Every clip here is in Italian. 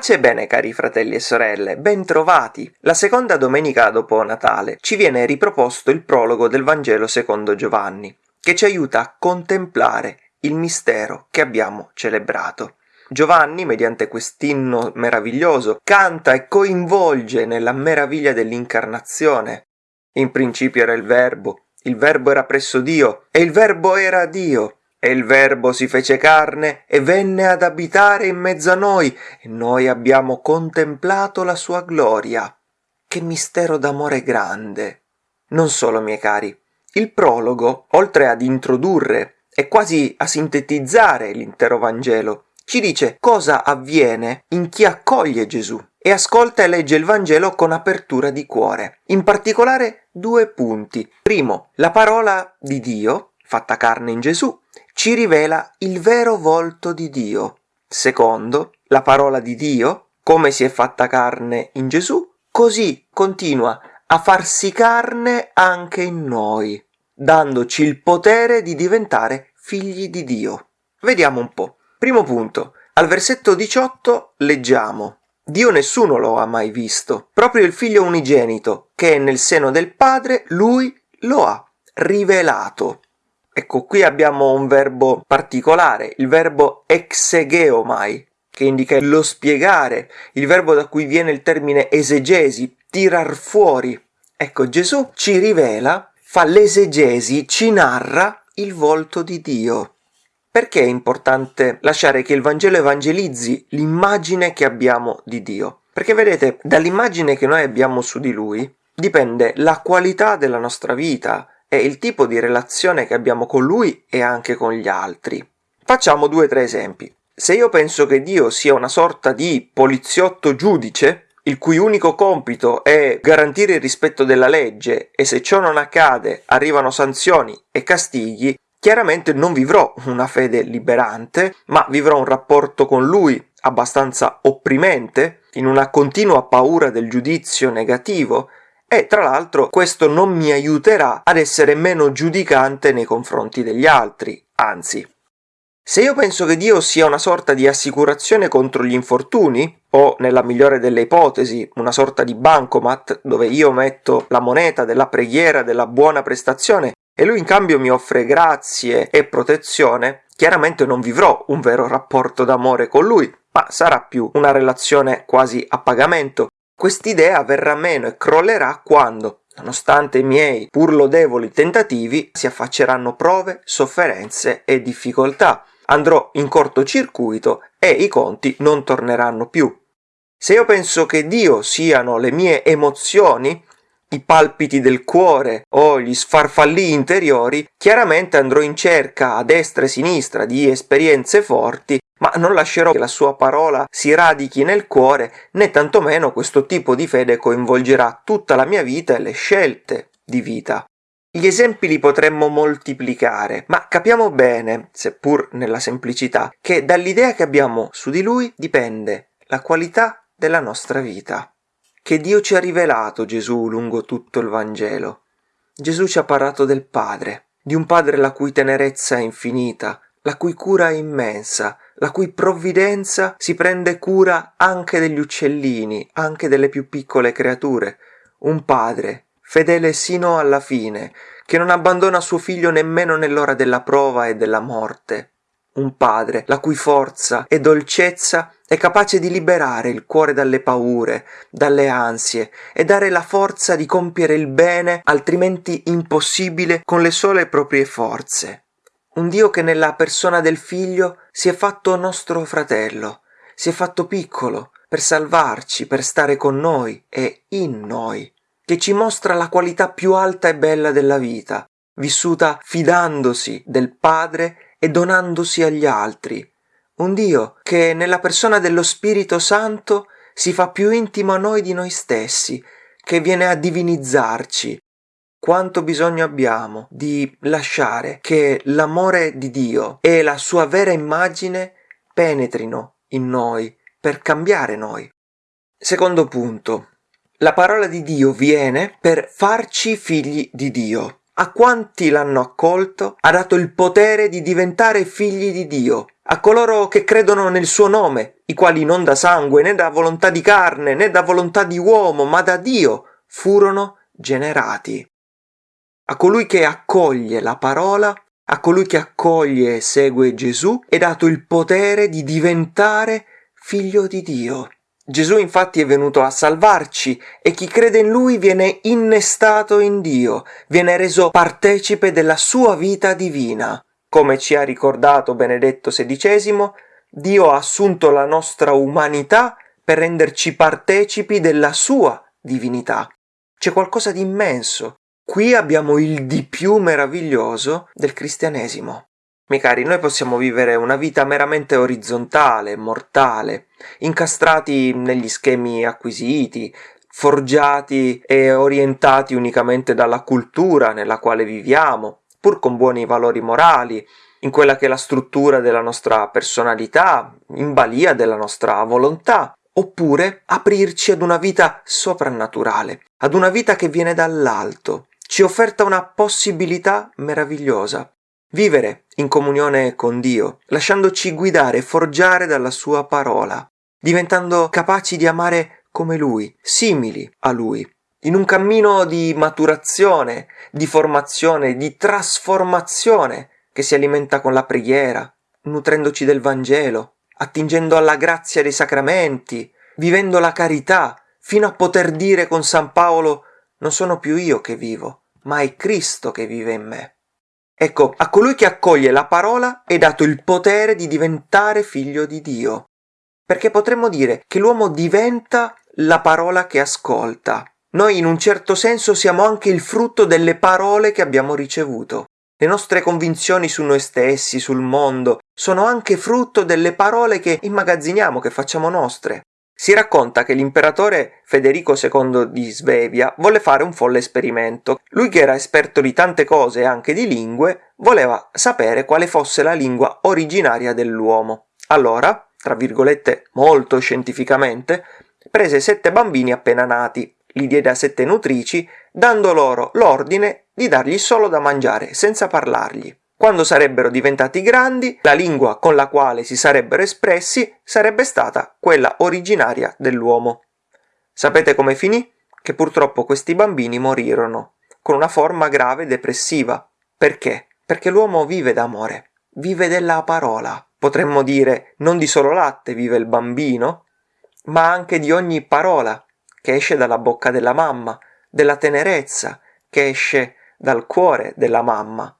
Pace e bene cari fratelli e sorelle, ben trovati! La seconda domenica dopo Natale ci viene riproposto il prologo del Vangelo secondo Giovanni, che ci aiuta a contemplare il mistero che abbiamo celebrato. Giovanni, mediante quest'inno meraviglioso, canta e coinvolge nella meraviglia dell'incarnazione. In principio era il Verbo, il Verbo era presso Dio, e il Verbo era Dio. E il Verbo si fece carne e venne ad abitare in mezzo a noi, e noi abbiamo contemplato la sua gloria. Che mistero d'amore grande! Non solo, miei cari, il prologo, oltre ad introdurre e quasi a sintetizzare l'intero Vangelo, ci dice cosa avviene in chi accoglie Gesù e ascolta e legge il Vangelo con apertura di cuore. In particolare due punti. Primo, la parola di Dio, fatta carne in Gesù, ci rivela il vero volto di Dio. Secondo, la parola di Dio, come si è fatta carne in Gesù, così continua a farsi carne anche in noi, dandoci il potere di diventare figli di Dio. Vediamo un po'. Primo punto. Al versetto 18 leggiamo Dio nessuno lo ha mai visto, proprio il figlio unigenito, che è nel seno del Padre, lui lo ha rivelato. Ecco, qui abbiamo un verbo particolare, il verbo exegeomai, che indica lo spiegare, il verbo da cui viene il termine esegesi, tirar fuori. Ecco, Gesù ci rivela, fa l'esegesi, ci narra il volto di Dio. Perché è importante lasciare che il Vangelo evangelizzi l'immagine che abbiamo di Dio? Perché vedete, dall'immagine che noi abbiamo su di Lui dipende la qualità della nostra vita, è il tipo di relazione che abbiamo con lui e anche con gli altri. Facciamo due o tre esempi. Se io penso che Dio sia una sorta di poliziotto giudice, il cui unico compito è garantire il rispetto della legge e se ciò non accade arrivano sanzioni e castighi, chiaramente non vivrò una fede liberante, ma vivrò un rapporto con lui abbastanza opprimente, in una continua paura del giudizio negativo, e tra l'altro questo non mi aiuterà ad essere meno giudicante nei confronti degli altri, anzi. Se io penso che Dio sia una sorta di assicurazione contro gli infortuni, o nella migliore delle ipotesi una sorta di bancomat dove io metto la moneta della preghiera, della buona prestazione e lui in cambio mi offre grazie e protezione, chiaramente non vivrò un vero rapporto d'amore con lui, ma sarà più una relazione quasi a pagamento Quest'idea verrà meno e crollerà quando, nonostante i miei pur lodevoli tentativi, si affacceranno prove, sofferenze e difficoltà. Andrò in cortocircuito e i conti non torneranno più. Se io penso che Dio siano le mie emozioni, i palpiti del cuore o gli sfarfallii interiori, chiaramente andrò in cerca a destra e sinistra di esperienze forti ma non lascerò che la sua parola si radichi nel cuore, né tantomeno questo tipo di fede coinvolgerà tutta la mia vita e le scelte di vita. Gli esempi li potremmo moltiplicare, ma capiamo bene, seppur nella semplicità, che dall'idea che abbiamo su di lui dipende la qualità della nostra vita. Che Dio ci ha rivelato Gesù lungo tutto il Vangelo. Gesù ci ha parlato del Padre, di un Padre la cui tenerezza è infinita, la cui cura è immensa, la cui provvidenza si prende cura anche degli uccellini, anche delle più piccole creature. Un padre, fedele sino alla fine, che non abbandona suo figlio nemmeno nell'ora della prova e della morte. Un padre, la cui forza e dolcezza è capace di liberare il cuore dalle paure, dalle ansie e dare la forza di compiere il bene altrimenti impossibile con le sole proprie forze un Dio che nella persona del figlio si è fatto nostro fratello, si è fatto piccolo per salvarci, per stare con noi e in noi, che ci mostra la qualità più alta e bella della vita, vissuta fidandosi del Padre e donandosi agli altri. Un Dio che nella persona dello Spirito Santo si fa più intimo a noi di noi stessi, che viene a divinizzarci, quanto bisogno abbiamo di lasciare che l'amore di Dio e la sua vera immagine penetrino in noi per cambiare noi. Secondo punto. La parola di Dio viene per farci figli di Dio. A quanti l'hanno accolto ha dato il potere di diventare figli di Dio, a coloro che credono nel suo nome, i quali non da sangue né da volontà di carne né da volontà di uomo, ma da Dio furono generati. A colui che accoglie la parola, a colui che accoglie e segue Gesù, è dato il potere di diventare figlio di Dio. Gesù infatti è venuto a salvarci e chi crede in lui viene innestato in Dio, viene reso partecipe della sua vita divina. Come ci ha ricordato Benedetto XVI, Dio ha assunto la nostra umanità per renderci partecipi della sua divinità. C'è qualcosa di immenso. Qui abbiamo il di più meraviglioso del cristianesimo. Miei cari, noi possiamo vivere una vita meramente orizzontale, mortale, incastrati negli schemi acquisiti, forgiati e orientati unicamente dalla cultura nella quale viviamo, pur con buoni valori morali, in quella che è la struttura della nostra personalità, in balia della nostra volontà, oppure aprirci ad una vita soprannaturale, ad una vita che viene dall'alto, ci offerta una possibilità meravigliosa, Vivere in comunione con Dio, lasciandoci guidare e forgiare dalla sua parola, diventando capaci di amare come Lui, simili a Lui, in un cammino di maturazione, di formazione, di trasformazione che si alimenta con la preghiera, nutrendoci del Vangelo, attingendo alla grazia dei sacramenti, vivendo la carità, fino a poter dire con San Paolo non sono più io che vivo, ma è Cristo che vive in me. Ecco, a colui che accoglie la parola è dato il potere di diventare figlio di Dio. Perché potremmo dire che l'uomo diventa la parola che ascolta. Noi in un certo senso siamo anche il frutto delle parole che abbiamo ricevuto. Le nostre convinzioni su noi stessi, sul mondo, sono anche frutto delle parole che immagazziniamo, che facciamo nostre. Si racconta che l'imperatore Federico II di Svevia volle fare un folle esperimento. Lui che era esperto di tante cose e anche di lingue, voleva sapere quale fosse la lingua originaria dell'uomo. Allora, tra virgolette molto scientificamente, prese sette bambini appena nati, li diede a sette nutrici, dando loro l'ordine di dargli solo da mangiare, senza parlargli. Quando sarebbero diventati grandi, la lingua con la quale si sarebbero espressi sarebbe stata quella originaria dell'uomo. Sapete come finì? Che purtroppo questi bambini morirono, con una forma grave depressiva. Perché? Perché l'uomo vive d'amore, vive della parola. Potremmo dire non di solo latte vive il bambino, ma anche di ogni parola che esce dalla bocca della mamma, della tenerezza che esce dal cuore della mamma.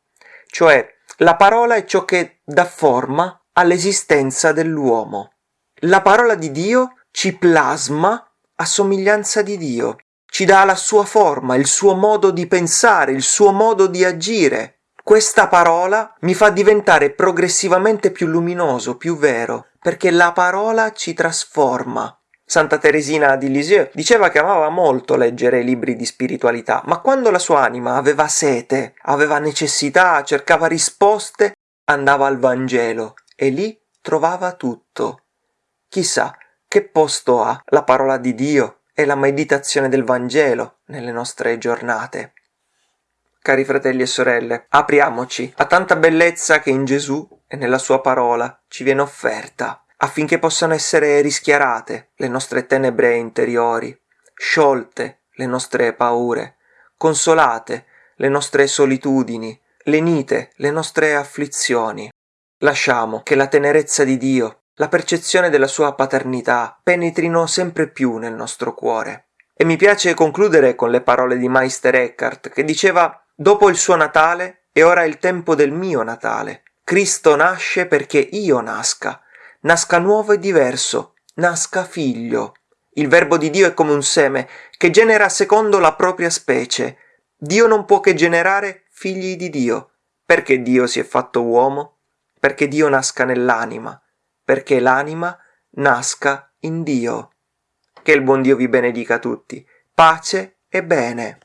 Cioè, la parola è ciò che dà forma all'esistenza dell'uomo. La parola di Dio ci plasma a somiglianza di Dio, ci dà la sua forma, il suo modo di pensare, il suo modo di agire. Questa parola mi fa diventare progressivamente più luminoso, più vero, perché la parola ci trasforma. Santa Teresina di Lisieux diceva che amava molto leggere libri di spiritualità, ma quando la sua anima aveva sete, aveva necessità, cercava risposte, andava al Vangelo e lì trovava tutto. Chissà che posto ha la parola di Dio e la meditazione del Vangelo nelle nostre giornate. Cari fratelli e sorelle, apriamoci a tanta bellezza che in Gesù e nella sua parola ci viene offerta affinché possano essere rischiarate le nostre tenebre interiori, sciolte le nostre paure, consolate le nostre solitudini, lenite le nostre afflizioni. Lasciamo che la tenerezza di Dio, la percezione della sua paternità penetrino sempre più nel nostro cuore. E mi piace concludere con le parole di Meister Eckhart che diceva Dopo il suo Natale è ora il tempo del mio Natale. Cristo nasce perché io nasca nasca nuovo e diverso, nasca figlio. Il verbo di Dio è come un seme che genera secondo la propria specie. Dio non può che generare figli di Dio. Perché Dio si è fatto uomo? Perché Dio nasca nell'anima, perché l'anima nasca in Dio. Che il buon Dio vi benedica tutti. Pace e bene.